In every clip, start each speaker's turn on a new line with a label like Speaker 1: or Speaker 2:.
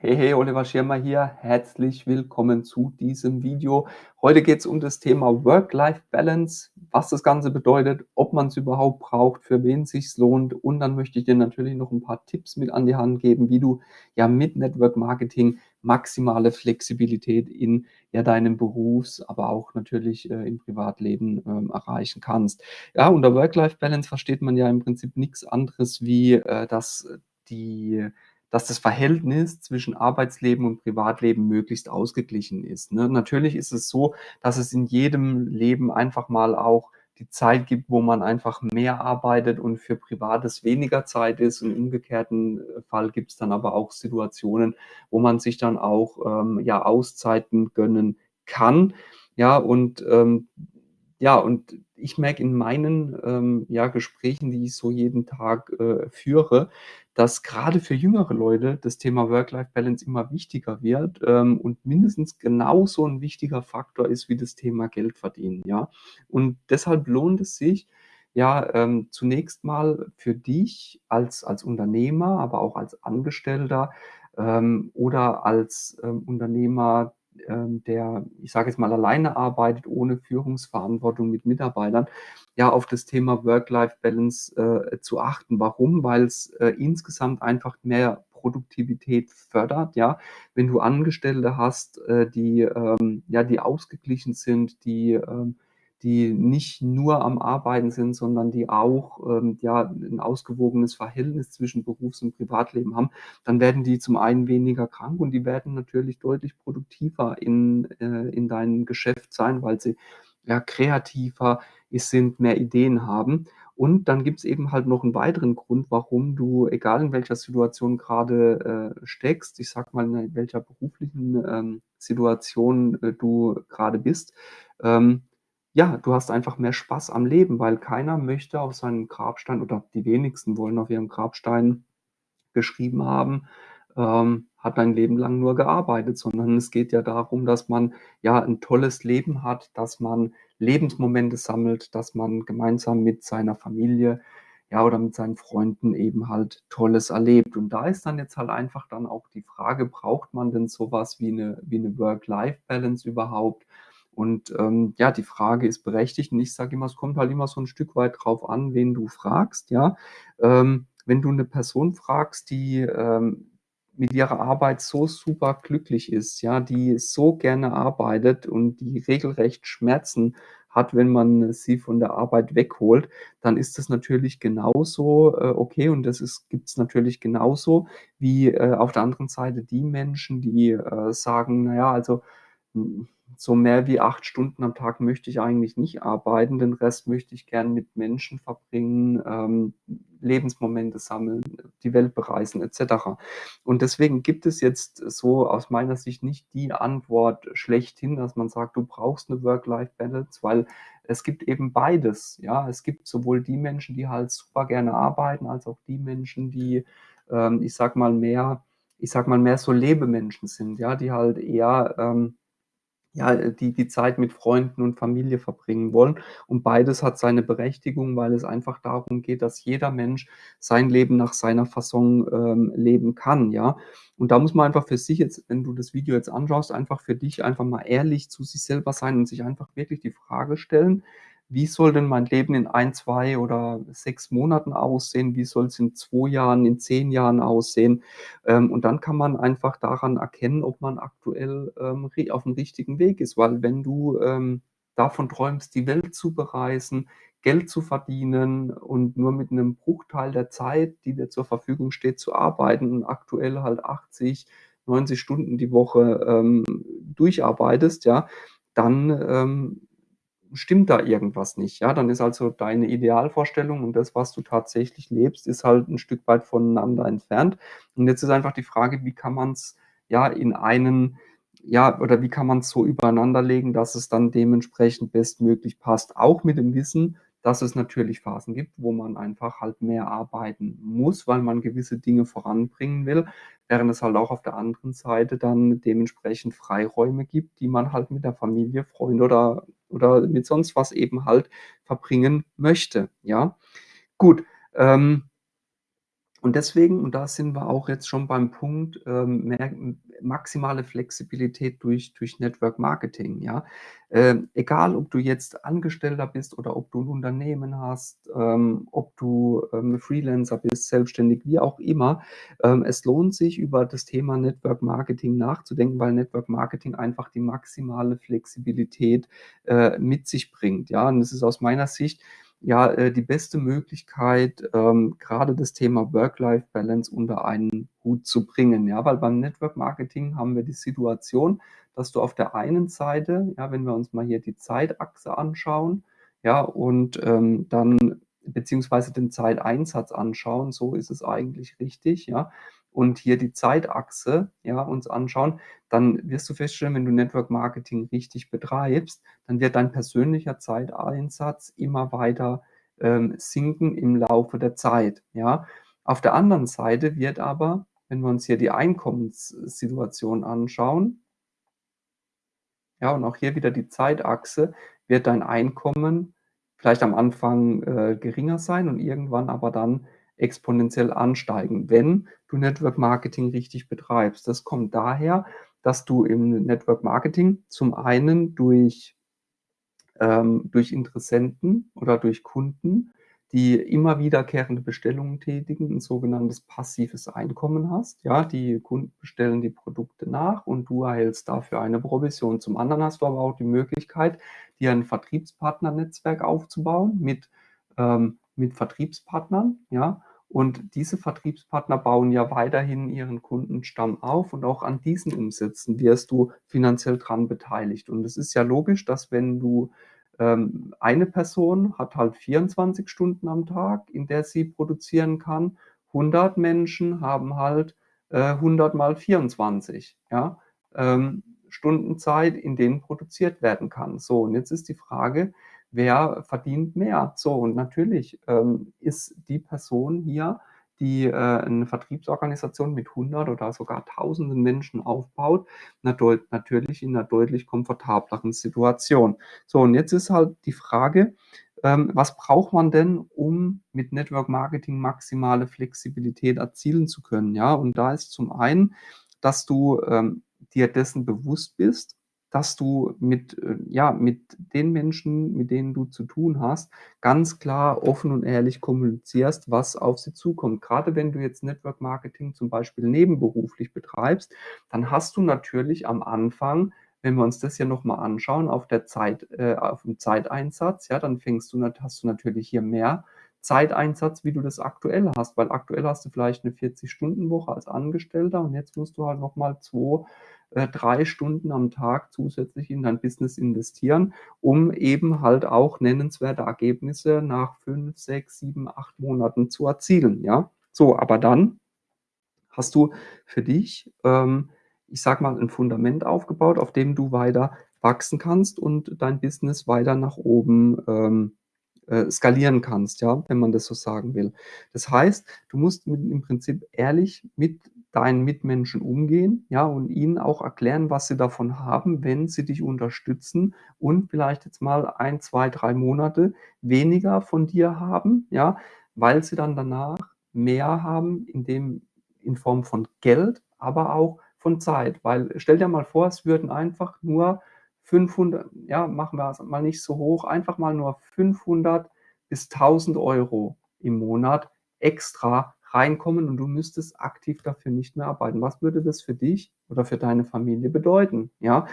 Speaker 1: Hey, hey, Oliver Schirmer hier. Herzlich willkommen zu diesem Video. Heute geht es um das Thema Work-Life-Balance, was das Ganze bedeutet, ob man es überhaupt braucht, für wen es lohnt. Und dann möchte ich dir natürlich noch ein paar Tipps mit an die Hand geben, wie du ja mit Network Marketing maximale Flexibilität in ja deinem Berufs-, aber auch natürlich äh, im Privatleben ähm, erreichen kannst. Ja, unter Work-Life-Balance versteht man ja im Prinzip nichts anderes wie, äh, dass die dass das Verhältnis zwischen Arbeitsleben und Privatleben möglichst ausgeglichen ist, ne? Natürlich ist es so, dass es in jedem Leben einfach mal auch die Zeit gibt, wo man einfach mehr arbeitet und für Privates weniger Zeit ist. Im umgekehrten äh, Fall gibt es dann aber auch Situationen, wo man sich dann auch, ähm, ja, Auszeiten gönnen kann. Ja, und, ähm, ja, und ich merke in meinen, ähm, ja, Gesprächen, die ich so jeden Tag, äh, führe, dass gerade für jüngere Leute das Thema Work-Life-Balance immer wichtiger wird, ähm, und mindestens genauso ein wichtiger Faktor ist wie das Thema Geld verdienen, ja? Und deshalb lohnt es sich, ja, ähm, zunächst mal für dich als als Unternehmer, aber auch als Angestellter, ähm, oder als, ähm, Unternehmer, der, ich sage jetzt mal, alleine arbeitet, ohne Führungsverantwortung mit Mitarbeitern, ja, auf das Thema Work-Life-Balance, äh, zu achten. Warum? Weil's, äh, insgesamt einfach mehr Produktivität fördert, ja? Wenn du Angestellte hast, äh, die, ähm, ja, die ausgeglichen sind, die, ähm die nicht nur am Arbeiten sind, sondern die auch, ähm, ja, 'n ausgewogenes Verhältnis zwischen Berufs und Privatleben haben, dann werden die zum einen weniger krank und die werden natürlich deutlich produktiver in äh, in deinem Geschäft sein, weil sie, ja, kreativer sind, mehr Ideen haben. Und dann gibt's eben halt noch 'n weiteren Grund, warum du, egal in welcher Situation grade, äh, steckst, ich sage mal, in welcher beruflichen, ähm, Situation, äh, du grade bist, ähm, ja, du hast einfach mehr Spaß am Leben, weil keiner möchte auf seinem Grabstein oder die wenigsten wollen auf ihrem Grabstein geschrieben haben, ähm, hat dein Leben lang nur gearbeitet, sondern es geht ja darum, dass man, ja, 'n tolles Leben hat, dass man Lebensmomente sammelt, dass man gemeinsam mit seiner Familie, ja, oder mit seinen Freunden eben halt Tolles erlebt. Und da ist dann jetzt halt einfach dann auch die Frage, braucht man denn so was wie 'ne wie 'ne Work-Life-Balance überhaupt? Und, ähm, ja, die Frage ist berechtigt und ich sage immer, es kommt halt immer so 'n Stück weit drauf an, wen du fragst, ja? Ähm, wenn du 'ne Person fragst, die, ähm, mit ihrer Arbeit so super glücklich ist, ja, die so gerne arbeitet und die regelrecht Schmerzen hat, wenn man sie von der Arbeit wegholt, dann ist das natürlich genauso, äh, okay und das ist gibt's natürlich genauso wie, äh, auf der anderen Seite die Menschen, die, äh, sagen: „Na ja, also, hm, so mehr wie 8 Stunden am Tag möchte ich eigentlich nicht arbeiten, den Rest möchte ich gern mit Menschen verbringen, ähm, Lebensmomente sammeln, die Welt bereisen“ et cetera. Und deswegen gibt es jetzt so aus meiner Sicht nicht die Antwort schlechthin, dass man sagt, du brauchst 'ne Work-Life-Balance, weil es gibt eben beides, ja? Es gibt sowohl die Menschen, die halt super gerne arbeiten, als auch die Menschen, die, ähm, ich sage mal, mehr ich sage mal, mehr so Lebemenschen sind, ja, die halt eher, ähm, ja, die die Zeit mit Freunden und Familie verbringen wollen. Und beides hat seine Berechtigung, weil es einfach darum geht, dass jeder Mensch sein Leben nach seiner Fasson, ähm, leben kann, ja? Und da muss man einfach für sich jetzt, wenn du das Video jetzt anschaust, einfach für dich einfach mal ehrlich zu sich selber sein und sich einfach wirklich die Frage stellen: „Wie soll denn mein Leben in 1, 2 oder 6 Monaten aussehen? Wie soll's in 2 Jahren, in 10 Jahren aussehen?“ Ähm, und dann kann man einfach daran erkennen, ob man aktuell, ähm, ri aufm richtigen Weg ist, weil wenn du, ähm, davon träumst, die Welt zu bereisen, Geld zu verdienen und nur mit 'nem Bruchteil der Zeit, die dir zur Verfügung steht, zu arbeiten und aktuell halt 80, 90 Stunden die Woche, ähm, durcharbeitest, ja, dann, ähm, stimmt da irgendwas nicht, ja? Dann ist also deine Idealvorstellung und das, was du tatsächlich lebst, ist halt 'n Stück weit voneinander entfernt. Und jetzt ist einfach die Frage, wie kann man's, ja, in einen ja, oder wie kann man's so übereinander legen, dass es dann dementsprechend bestmöglich passt, auch mit dem Wissen, dass es natürlich Phasen gibt, wo man einfach halt mehr arbeiten muss, weil man gewisse Dinge voranbringen will, während es halt auch auf der anderen Seite dann dementsprechend Freiräume gibt, die man halt mit der Familie, Freunde oder oder mit sonst was eben halt verbringen möchte, ja? Gut, ähm Und deswegen und da sind wir auch jetzt schon beim Punkt, ähm, mehr maximale Flexibilität durch durch Network Marketing, ja? Ähm, egal, ob du jetzt Angestellter bist oder ob du 'n Unternehmen hast, ähm, ob du, ähm, Freelancer bist, selbstständig, wie auch immer. Ähm, es lohnt sich, über das Thema Network Marketing nachzudenken, weil Network Marketing einfach die maximale Flexibilität, äh, mit sich bringt, ja? Und das ist aus meiner Sicht ja, äh, die beste Möglichkeit, ähm, grade das Thema Work-Life-Balance unter einen Hut zu bringen, ja? Weil beim Network Marketing haben wir die Situation, dass du auf der einen Seite ja, wenn wir uns mal hier die Zeitachse anschauen, ja, und, ähm, dann beziehungsweise den Zeiteinsatz anschauen, so ist es eigentlich richtig, ja? Und hier die Zeitachse, ja, uns anschauen, dann wirst du feststellen, wenn du Network Marketing richtig betreibst, dann wird dein persönlicher Zeiteinsatz immer weiter, ähm, sinken im Laufe der Zeit, ja? Auf der anderen Seite wird aber, wenn wir uns hier die Einkommenssituation anschauen ja, und auch hier wieder die Zeitachse, wird dein Einkommen vielleicht am Anfang, äh, geringer sein und irgendwann aber dann exponentiell ansteigen, wenn du Network Marketing richtig betreibst. Das kommt daher, dass du im Network Marketing zum einen durch ähm, durch Interessenten oder durch Kunden, die immer wiederkehrende Bestellungen tätigen, 'n sogenanntes passives Einkommen hast, ja? Die Kunden bestellen die Produkte nach und du erhältst dafür eine Provision. Zum anderen hast du aber auch die Möglichkeit, dir 'n Vertriebspartnernetzwerk aufzubauen mit ähm, mit Vertriebspartnern, ja? Und diese Vertriebspartner bauen ja weiterhin ihren Kundenstamm auf und auch an diesen Umsätzen wirst du finanziell dran beteiligt. Und es ist ja logisch, dass wenn du ähm, eine Person hat halt 24 Stunden am Tag, in der sie produzieren kann. 100 Menschen haben halt, äh, 100 mal 24, ja, ähm, Stunden Zeit, in denen produziert werden kann. So, und jetzt ist die Frage, wer verdient mehr? So, und natürlich, ähm, ist die Person hier, die, äh, 'ne Vertriebsorganisation mit 100 oder sogar Tausenden Menschen aufbaut, natürlich in 'ner deutlich komfortableren Situation. So, und jetzt ist halt die Frage, ähm, was braucht man denn, um mit Network Marketing maximale Flexibilität erzielen zu können, ja? Und da ist zum einen, dass du, ähm, dir dessen bewusst bist, dass du mit äh, ja, mit den Menschen, mit denen du zu tun hast, ganz klar offen und ehrlich kommunizierst, was auf sie zukommt. Grade wenn du jetzt Network Marketing zum Beispiel nebenberuflich betreibst, dann hast du natürlich am Anfang, wenn wir uns das hier noch mal anschauen, auf der Zeit äh, aufm Zeiteinsatz, ja, dann fängst du hast du natürlich hier mehr Zeiteinsatz, wie du das aktuell hast, weil aktuell hast du vielleicht 'ne 40-Stunden-Woche als Angestellter und jetzt musst du halt noch mal 2, äh, 3 Stunden am Tag zusätzlich in dein Business investieren, um eben halt auch nennenswerte Ergebnisse nach 5, 6, 7, 8 Monaten zu erzielen, ja? So, aber dann hast du für dich, ähm, ich sage mal, 'n Fundament aufgebaut, auf dem du weiter wachsen kannst und dein Business weiter nach oben, ähm, äh, skalieren kannst, ja, wenn man das so sagen will. Das heißt, du musst mit im Prinzip ehrlich mit deinen Mitmenschen umgehen, ja, und ihnen auch erklären, was sie davon haben, wenn sie dich unterstützen und vielleicht jetzt mal 1, 2, 3 Monate weniger von dir haben, ja, weil sie dann danach mehr haben in dem in Form von Geld, aber auch von Zeit. Weil stell dir mal vor, es würden einfach nur 500 ja, machen wir's mal nicht so hoch, einfach mal nur 500 bis 1.000 € im Monat extra reinkommen und du müsstest aktiv dafür nicht mehr arbeiten. Was würde das für dich oder für deine Familie bedeuten, ja?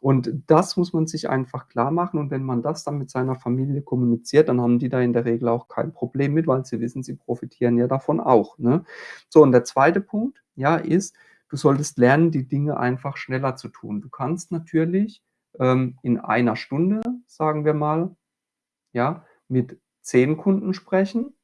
Speaker 1: Und das muss man sich einfach klarmachen und wenn man das dann mit seiner Familie kommuniziert, dann haben die da in der Regel auch kein Problem mit, weil sie wissen, sie profitieren ja davon auch, ne? So, und der 2. Punkt, ja, ist, du solltest lernen, die Dinge einfach schneller zu tun. Du kannst natürlich, ähm, in 1 Stunde, sagen wir mal, ja, mit 10 Kunden sprechen.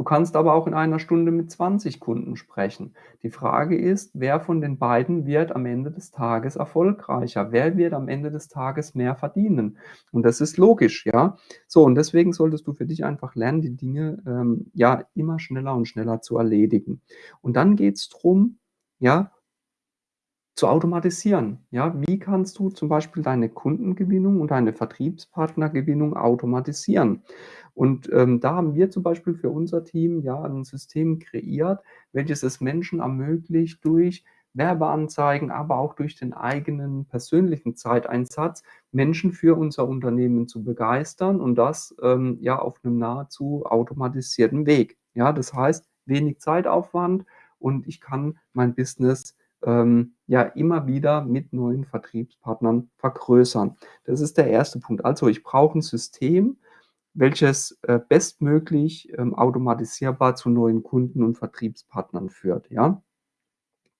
Speaker 1: Du kannst aber auch in 1 Stunde mit 20 Kunden sprechen. Die Frage ist, wer von den beiden wird am Ende des Tages erfolgreicher? Wer wird am Ende des Tages mehr verdienen? Und das ist logisch, ja? So, und deswegen solltest du für dich einfach lernen, die Dinge, ähm, ja, immer schneller und schneller zu erledigen. Und dann geht's drum, ja zu automatisieren. Ja, wie kannst du zum Beispiel deine Kundengewinnung und deine Vertriebspartnergewinnung automatisieren? Und ähm, da haben wir zum Beispiel für unser Team ja ein System kreiert, welches es Menschen ermöglicht, durch Werbeanzeigen, aber auch durch den eigenen persönlichen Zeiteinsatz Menschen für unser Unternehmen zu begeistern und das ähm, ja auf einem nahezu automatisierten Weg. Ja, das heißt, wenig Zeitaufwand und ich kann mein Business ähm, ja immer wieder mit neuen Vertriebspartnern vergrößern. Das ist der erste Punkt. Also ich brauche ein System, welches äh, bestmöglich ähm, automatisierbar zu neuen Kunden und Vertriebspartnern führt. Ja?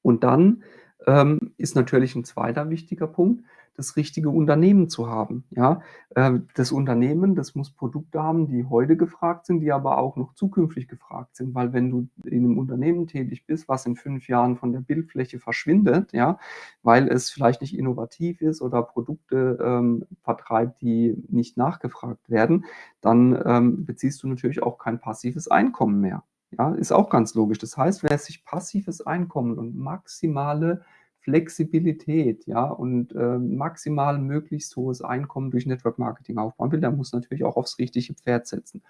Speaker 1: Und dann ähm, ist natürlich ein zweiter wichtiger Punkt, das richtige Unternehmen zu haben. Ja, ähm, das Unternehmen, das muss Produkte haben, die heute gefragt sind, die aber auch noch zukünftig gefragt sind, weil wenn du in einem Unternehmen tätig bist, was in fünf Jahren von der Bildfläche verschwindet, ja, weil es vielleicht nicht innovativ ist oder Produkte ähm, vertreibt, die nicht nachgefragt werden, dann ähm, beziehst du natürlich auch kein passives Einkommen mehr. Ja, ist auch ganz logisch. Das heißt, wer sich passives Einkommen und maximale Flexibilität, ja, und äh, maximal möglichst hohes Einkommen durch Network Marketing aufbauen will, der muss natürlich auch aufs richtige Pferd setzen.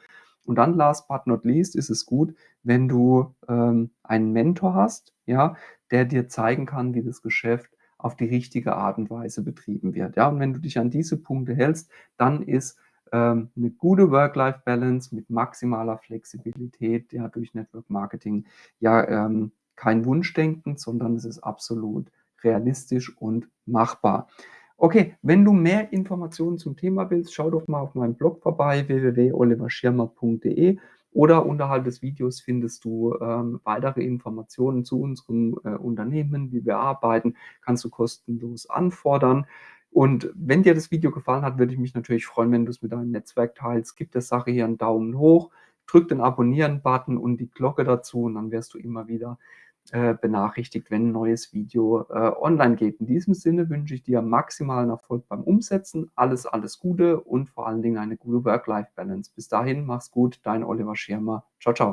Speaker 1: Und dann last but not least ist es gut, wenn du ähm, einen Mentor hast, ja, der dir zeigen kann, wie das Geschäft auf die richtige Art und Weise betrieben wird. Ja, und wenn du dich an diese Punkte hältst, dann ist ähm, eine gute Work-Life-Balance mit maximaler Flexibilität, ja, durch Network Marketing, ja, ähm, kein Wunschdenken, sondern es ist absolut realistisch und machbar. Okay, wenn du mehr Informationen zum Thema willst, schau doch mal auf meinem Blog vorbei, www.oliverschirmer.de oder unterhalb des Videos findest du ähm, weitere Informationen zu unserem äh, Unternehmen, wie wir arbeiten, kannst du kostenlos anfordern. Und wenn dir das Video gefallen hat, würde ich mich natürlich freuen, wenn du es mit deinem Netzwerk teilst. Gib der Sache hier einen Daumen hoch, drück den Abonnieren-Button und die Glocke dazu und dann wirst du immer wieder äh, benachrichtigt, wenn ein neues Video äh, online geht. In diesem Sinne wünsche ich dir maximalen Erfolg beim Umsetzen, alles, alles Gute und vor allen Dingen eine gute Work-Life-Balance. Bis dahin, mach's gut, dein Oliver Schirmer. Ciao, ciao.